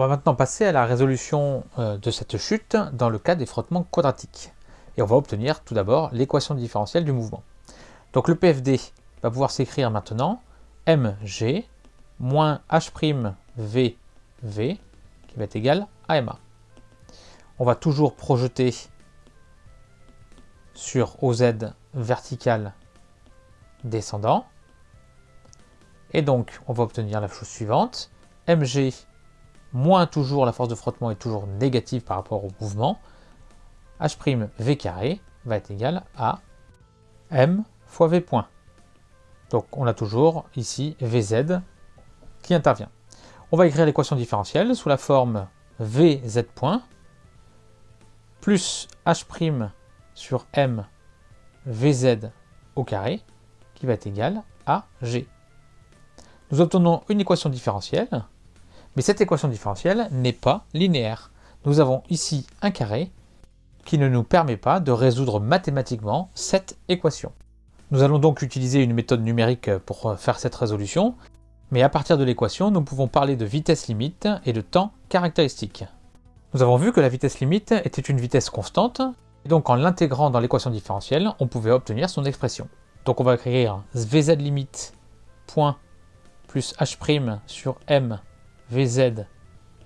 On va maintenant passer à la résolution euh, de cette chute dans le cas des frottements quadratiques. Et on va obtenir tout d'abord l'équation différentielle du mouvement. Donc le PFD va pouvoir s'écrire maintenant mg moins h'vv qui va être égal à ma. On va toujours projeter sur OZ vertical descendant. Et donc, on va obtenir la chose suivante. mg moins toujours la force de frottement est toujours négative par rapport au mouvement. h' v carré va être égal à m fois v point. Donc on a toujours ici vz qui intervient. On va écrire l'équation différentielle sous la forme vz point plus h' sur m vz au carré qui va être égal à g. Nous obtenons une équation différentielle, mais cette équation différentielle n'est pas linéaire. Nous avons ici un carré qui ne nous permet pas de résoudre mathématiquement cette équation. Nous allons donc utiliser une méthode numérique pour faire cette résolution, mais à partir de l'équation, nous pouvons parler de vitesse limite et de temps caractéristique. Nous avons vu que la vitesse limite était une vitesse constante, et donc en l'intégrant dans l'équation différentielle, on pouvait obtenir son expression. Donc on va écrire vz limite point plus h' sur m vz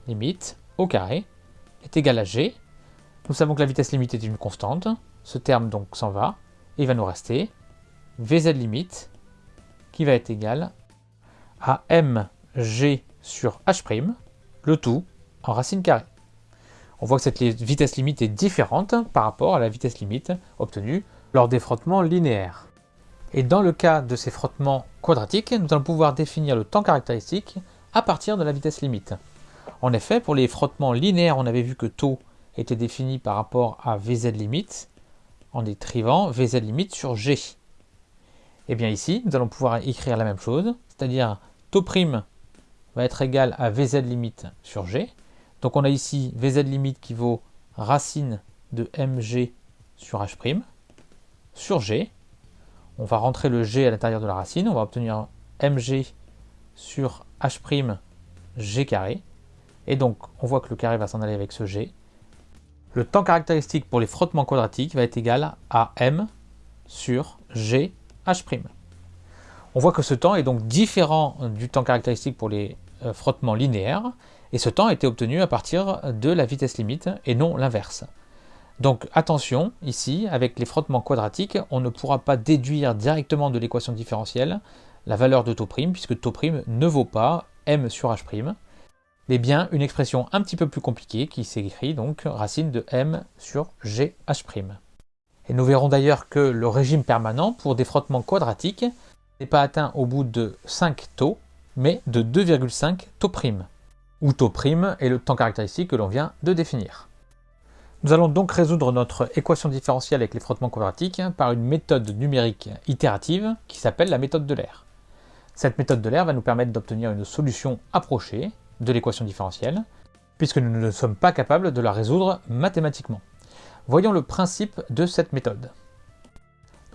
limite au carré est égal à g. Nous savons que la vitesse limite est une constante, ce terme donc s'en va, et il va nous rester vz limite qui va être égal à mg sur h', le tout en racine carrée. On voit que cette vitesse limite est différente par rapport à la vitesse limite obtenue lors des frottements linéaires. Et dans le cas de ces frottements quadratiques, nous allons pouvoir définir le temps caractéristique à partir de la vitesse limite. En effet, pour les frottements linéaires, on avait vu que taux était défini par rapport à Vz limite, en écrivant Vz limite sur G. Et eh bien ici, nous allons pouvoir écrire la même chose, c'est-à-dire taux prime va être égal à Vz limite sur G. Donc on a ici Vz limite qui vaut racine de mg sur h' sur G. On va rentrer le G à l'intérieur de la racine, on va obtenir mg sur h' g carré. Et donc on voit que le carré va s'en aller avec ce G. Le temps caractéristique pour les frottements quadratiques va être égal à m sur g h'. On voit que ce temps est donc différent du temps caractéristique pour les euh, frottements linéaires, et ce temps a été obtenu à partir de la vitesse limite et non l'inverse. Donc attention, ici, avec les frottements quadratiques, on ne pourra pas déduire directement de l'équation différentielle la valeur de taux prime, puisque taux prime ne vaut pas m sur h', mais bien une expression un petit peu plus compliquée qui s'écrit donc racine de m sur gh'. Et nous verrons d'ailleurs que le régime permanent pour des frottements quadratiques n'est pas atteint au bout de 5 taux, mais de 2,5 taux prime, où taux prime est le temps caractéristique que l'on vient de définir. Nous allons donc résoudre notre équation différentielle avec les frottements quadratiques par une méthode numérique itérative qui s'appelle la méthode de l'air. Cette méthode de l'air va nous permettre d'obtenir une solution approchée de l'équation différentielle, puisque nous ne sommes pas capables de la résoudre mathématiquement. Voyons le principe de cette méthode.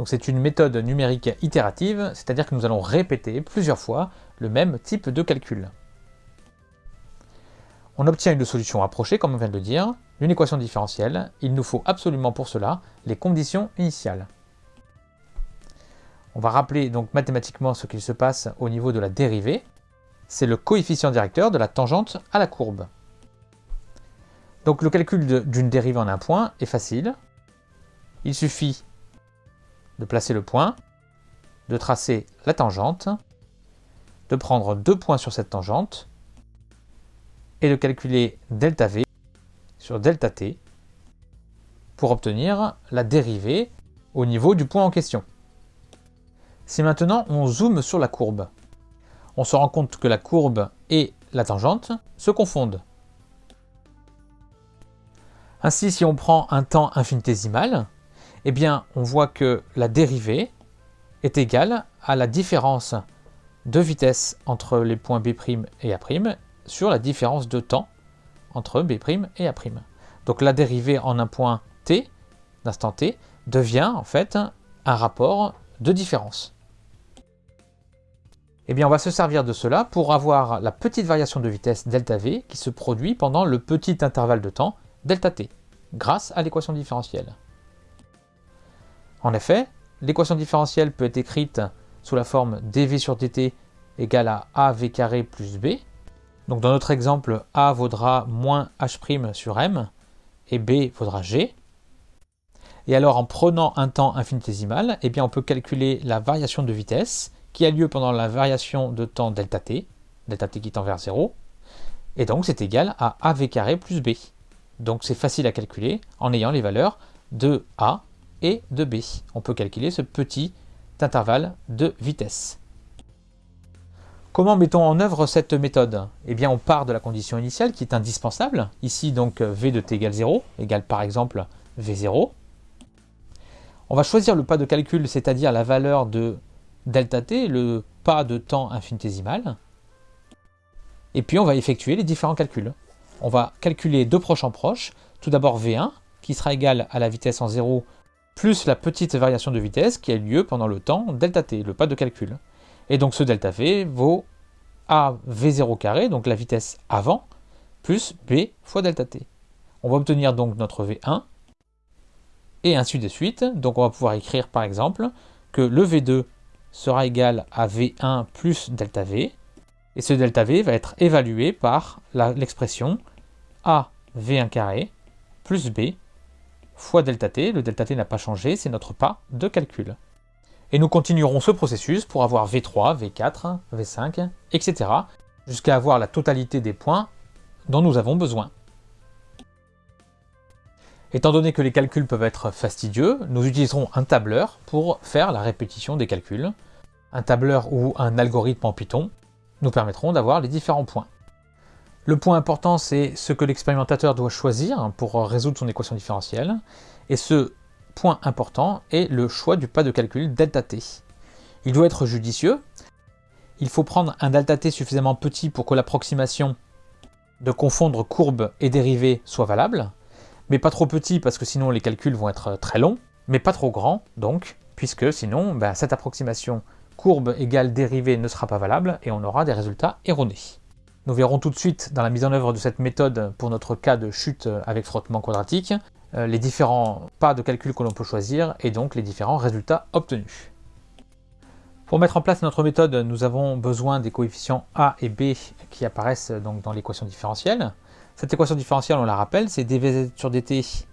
C'est une méthode numérique itérative, c'est-à-dire que nous allons répéter plusieurs fois le même type de calcul. On obtient une solution approchée, comme on vient de le dire, une équation différentielle. Il nous faut absolument pour cela les conditions initiales. On va rappeler donc mathématiquement ce qu'il se passe au niveau de la dérivée. C'est le coefficient directeur de la tangente à la courbe. Donc le calcul d'une dérivée en un point est facile. Il suffit de placer le point, de tracer la tangente, de prendre deux points sur cette tangente et de calculer delta V sur delta T pour obtenir la dérivée au niveau du point en question. Si maintenant on zoome sur la courbe, on se rend compte que la courbe et la tangente se confondent. Ainsi, si on prend un temps infinitésimal, eh bien, on voit que la dérivée est égale à la différence de vitesse entre les points B' et A' sur la différence de temps entre B' et A'. Donc la dérivée en un point t, d'instant t, devient en fait un rapport de différence. Eh bien, on va se servir de cela pour avoir la petite variation de vitesse delta V qui se produit pendant le petit intervalle de temps delta t, grâce à l'équation différentielle. En effet, l'équation différentielle peut être écrite sous la forme dv sur dt égale à av carré plus b. Donc dans notre exemple, a vaudra moins h' sur m et b vaudra g. Et alors en prenant un temps infinitésimal, eh bien on peut calculer la variation de vitesse qui a lieu pendant la variation de temps delta t, delta t qui tend vers 0, et donc c'est égal à av carré plus b. Donc c'est facile à calculer en ayant les valeurs de a et de b. On peut calculer ce petit intervalle de vitesse. Comment mettons en œuvre cette méthode? Eh bien on part de la condition initiale qui est indispensable, ici donc v de t égale 0, égale par exemple v0. On va choisir le pas de calcul, c'est-à-dire la valeur de delta t, le pas de temps infinitésimal. Et puis on va effectuer les différents calculs. On va calculer deux proches en proches. Tout d'abord V1, qui sera égal à la vitesse en 0 plus la petite variation de vitesse qui a lieu pendant le temps delta t, le pas de calcul. Et donc ce delta v vaut a v0 carré, donc la vitesse avant, plus b fois delta t. On va obtenir donc notre v1, et ainsi de suite. Donc on va pouvoir écrire par exemple que le v2 sera égal à V1 plus delta V, et ce delta V va être évalué par l'expression A V1 carré plus B fois delta T. Le delta T n'a pas changé, c'est notre pas de calcul. Et nous continuerons ce processus pour avoir V3, V4, V5, etc. jusqu'à avoir la totalité des points dont nous avons besoin. Étant donné que les calculs peuvent être fastidieux, nous utiliserons un tableur pour faire la répétition des calculs. Un tableur ou un algorithme en Python nous permettront d'avoir les différents points. Le point important, c'est ce que l'expérimentateur doit choisir pour résoudre son équation différentielle. Et ce point important est le choix du pas de calcul delta t. Il doit être judicieux. Il faut prendre un delta t suffisamment petit pour que l'approximation de confondre courbe et dérivée soit valable mais pas trop petit parce que sinon les calculs vont être très longs, mais pas trop grand donc, puisque sinon ben, cette approximation courbe égale dérivée ne sera pas valable et on aura des résultats erronés. Nous verrons tout de suite dans la mise en œuvre de cette méthode pour notre cas de chute avec frottement quadratique, euh, les différents pas de calcul que l'on peut choisir et donc les différents résultats obtenus. Pour mettre en place notre méthode, nous avons besoin des coefficients a et b qui apparaissent donc dans l'équation différentielle. Cette équation différentielle, on la rappelle, c'est dvz sur dt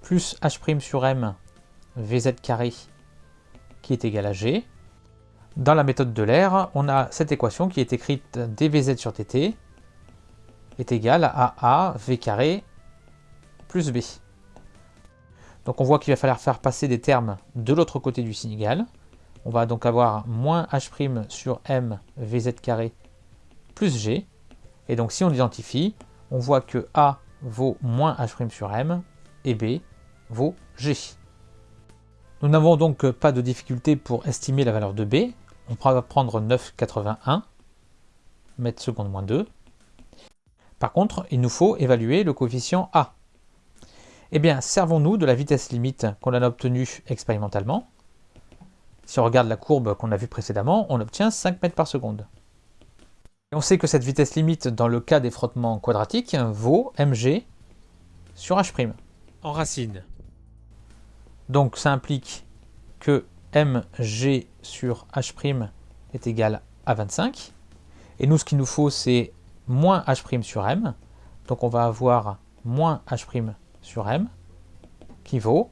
plus h' sur m vz carré qui est égal à g. Dans la méthode de l'air, on a cette équation qui est écrite dvz sur dt est égal à a v carré plus b. Donc on voit qu'il va falloir faire passer des termes de l'autre côté du signe égal. On va donc avoir moins h' sur m vz carré plus g. Et donc si on l'identifie, on voit que A vaut moins H' sur M et B vaut G. Nous n'avons donc pas de difficulté pour estimer la valeur de B. On va prendre 9,81 mètres secondes moins 2. Par contre, il nous faut évaluer le coefficient A. Eh bien, servons-nous de la vitesse limite qu'on a obtenue expérimentalement. Si on regarde la courbe qu'on a vue précédemment, on obtient 5 mètres par seconde on sait que cette vitesse limite dans le cas des frottements quadratiques vaut mg sur h'. En racine. Donc ça implique que mg sur h' est égal à 25. Et nous, ce qu'il nous faut, c'est moins h' sur m. Donc on va avoir moins h' sur m qui vaut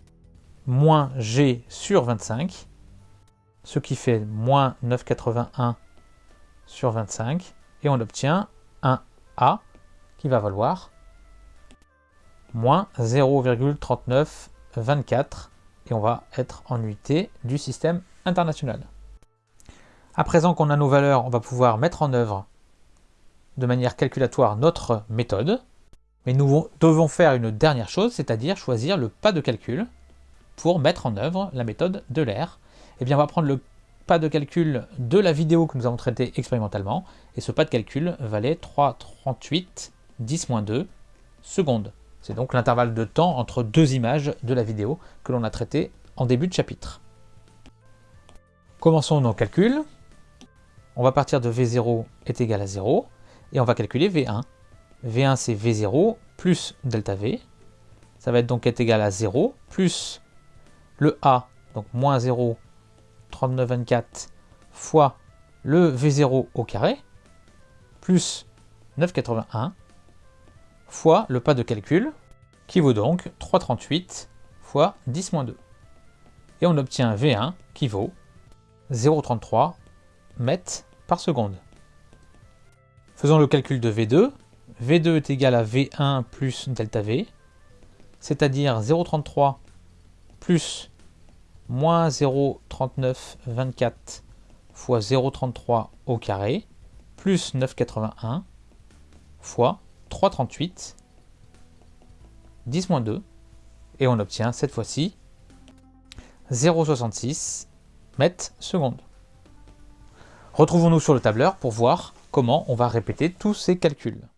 moins g sur 25, ce qui fait moins 9,81 sur 25, et on obtient un A qui va valoir moins 0,3924 et on va être en unité du système international. À présent qu'on a nos valeurs, on va pouvoir mettre en œuvre de manière calculatoire notre méthode, mais nous devons faire une dernière chose, c'est-à-dire choisir le pas de calcul pour mettre en œuvre la méthode de l'air. Eh bien, on va prendre le pas de calcul de la vidéo que nous avons traitée expérimentalement, et ce pas de calcul valait 3,38 10-2 secondes. C'est donc l'intervalle de temps entre deux images de la vidéo que l'on a traité en début de chapitre. Commençons nos calculs. on va partir de V0 est égal à 0, et on va calculer V1. V1 c'est V0 plus delta V, ça va être donc être égal à 0, plus le A, donc moins 0, 39,24, fois le V0 au carré, plus 9,81, fois le pas de calcul, qui vaut donc 3,38 fois 10-2. Et on obtient V1 qui vaut 0,33 mètres par seconde. Faisons le calcul de V2. V2 est égal à V1 plus delta V, c'est-à-dire 0,33 plus moins 0,3924 fois 0,33 au carré, plus 9,81 fois 3,38, 10 moins 2, et on obtient cette fois-ci 0,66 mètres secondes. Retrouvons-nous sur le tableur pour voir comment on va répéter tous ces calculs.